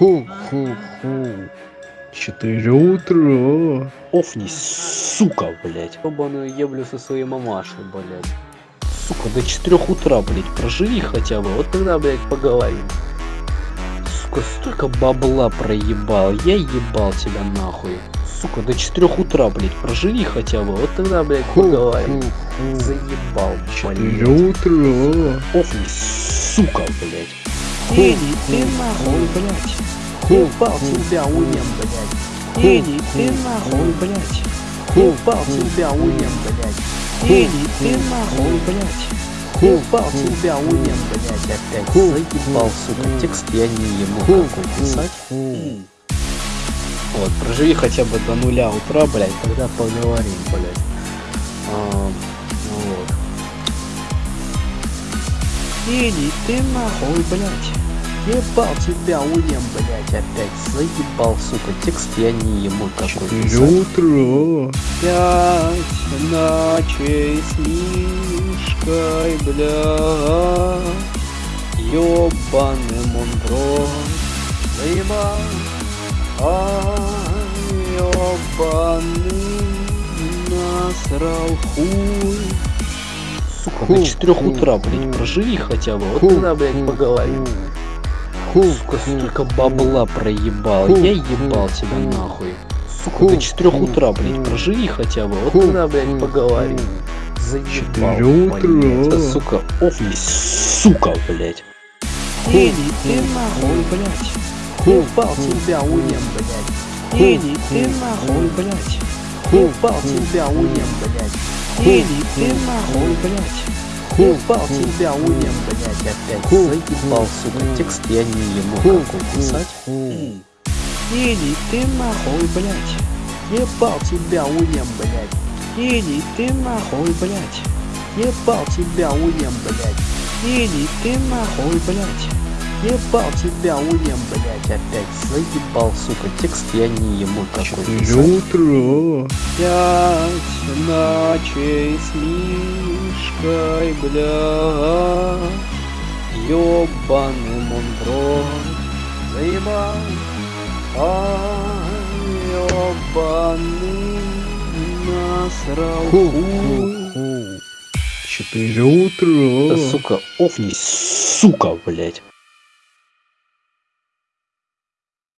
Ху-ху-ху. Четыре утра. Офнись, сука, блядь. Ебаную еблю со своей мамашей, блядь. Сука, до 4 утра, блядь, проживи хотя бы, вот тогда, блядь, поговорим. Сука, столько бабла проебал, я ебал тебя нахуй. Сука, до 4 утра, блядь, проживи хотя бы, вот тогда, блядь, поговорим. Заебал, Четыре блядь. утра. Офнись, сука, блядь. Иди ты нахуй, блядь. Ебал тебя уем, блядь. Иди ты нахуй, блядь. Ебал тебя уем, блядь. Иди ты нахуй, блядь. Ебал тебя уем, блядь, опять заебал, сука. Текст я не ему какой писать. Вот, проживи хотя бы до нуля утра, блядь, тогда поговорим, блядь. Иди ты нахуй, блядь. Ебал тебя уем, блядь, опять заебал, сука. Текст я не ему какой Четыре писать. утра. Пять ночей с Мишкой, бля Ёбаным он в рот Заебал Ай, ёбаный Насрал хуй до Ху, 4 ху, утра, блядь, проживи хотя бы, вот тогда, блядь, поговорим. Сука, столько бабла проебал, я ебал тебя ху. нахуй. Сука, до 4 ху, утра, блядь, проживи хотя бы, вот тогда, блядь, поговорим. Заебал, утра. Да, сука, офис, сука, блядь. Иди ты нахуй, блядь. Ебал тебя уем, блядь. Иди ты ху, нахуй, ху. блядь. Ебал тебя уем, блядь. Иди ты ху, нахуй, ху. блядь. Ху, Ебал тебя уем, блядь, опять Ху, заебал, сука. Текст я не ему какой писать. Иди ты нахуй, блядь. Ебал тебя уем, блядь. Иди ты нахуй, блядь. Ебал тебя уем, блядь. Иди ты нахуй, блядь. Ебал тебя уем, блядь, опять заебал, сука. Текст я не ему какой Четыре утра. Пять ночей с Мишкой, бля Ёбаным он в рот Заебал Ай, ёбаный Насрал Ху, хуй. ху, ху. Четыре утра. Да, сука, офнись, сука, блядь